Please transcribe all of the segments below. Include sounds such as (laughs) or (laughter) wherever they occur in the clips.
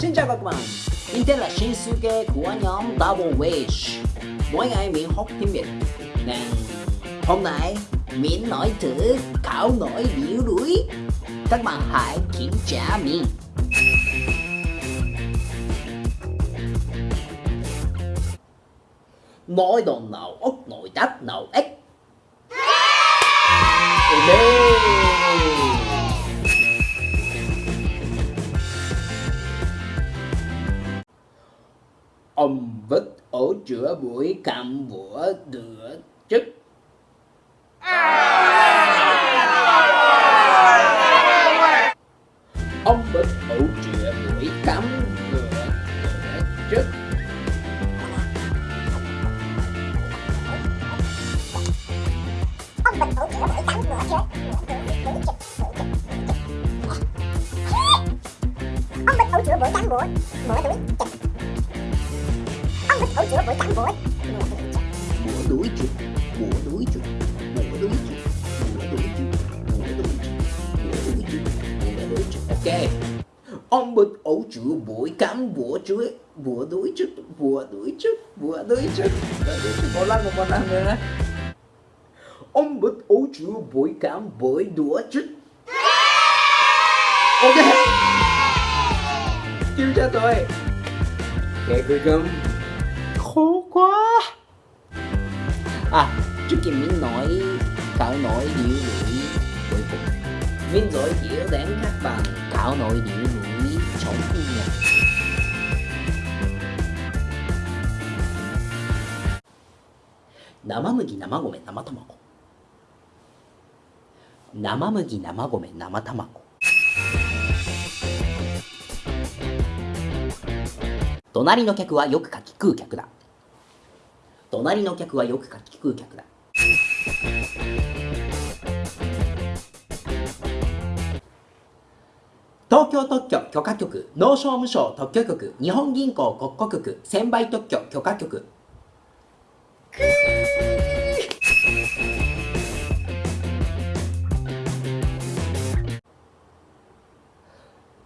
Xin chào các bạn. Mình tên là Shinsuke của nhóm Double Wish. Mỗi ngày mình học tiếng Việt. Nên hôm nay mình nói thử khảo nổi biểu đuổi Các bạn hãy kiểm tra mình Nói đồ nào ốc nội đắt nào ếch. Okay. Ông vứt ổ chữa buổi cạm bữa đửa chức. Ông vứt ổ chữa buổi cắm bữa đửa chức. Ông bình ổ chữa buổi cắm bữa chức. Ông bình ổ chữa buổi cắm bữa mở đuổi chịch ông bích ổ chữa buổi cắn buổi bữa đuổi chuột bữa đuổi chuột bữa đuổi chuột bữa đuổi chuột bữa đuổi chuột bữa đuổi chuột bữa đuổi chuột ok. Ông bực ổ chữa buổi cắm bữa chuối bữa đuổi chuột bữa đuổi chuột bữa đuổi chuột một lần một lần nữa. Ông bực ổ chữa buổi cắm buổi đuổi chuột ok. Chịu cho tôi. Okay, cuối cùng À trước khi mình nói cạo nổi điệu lưỡi cuối cùng Mình giới thiệu đến các bạn cạo nổi điệu lưỡi chống thu nhập Nama mugi, nama gome, nama tamago 生麦生米生卵隣の客はよくかき食う客だ隣の客はよくかき食う客だ東京特許許可局農商務省特許局日本銀行国庫局専売特許許可局くー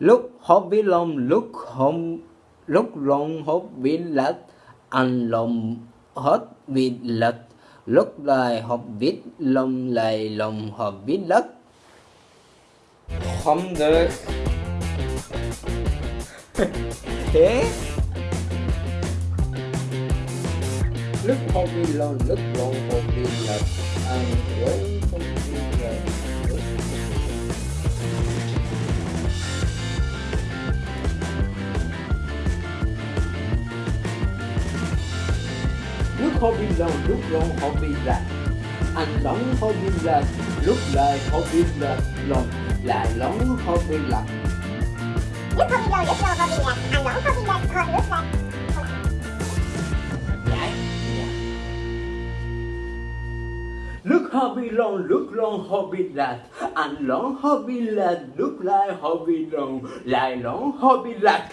lúc hốt với lông lúc không lúc lông hốt với lát ăn lông hết vịt lật lúc lại học viết, lòng lại lòng học viết lật không được. (laughs) Thế. Lúc học viết lòng, lúc lòng học viết lật ăn với không biết lật hobby lâu lúc lâu hobby là anh lóng hobby là lúc lại hobby là lòng lại lóng hobby là lúc hobby lâu lúc lâu hobby là anh hobby là còn lúc là Đấy, lúc hobby long lúc long hobby là anh lóng hobby là lúc lại hobby long lại lóng hobby là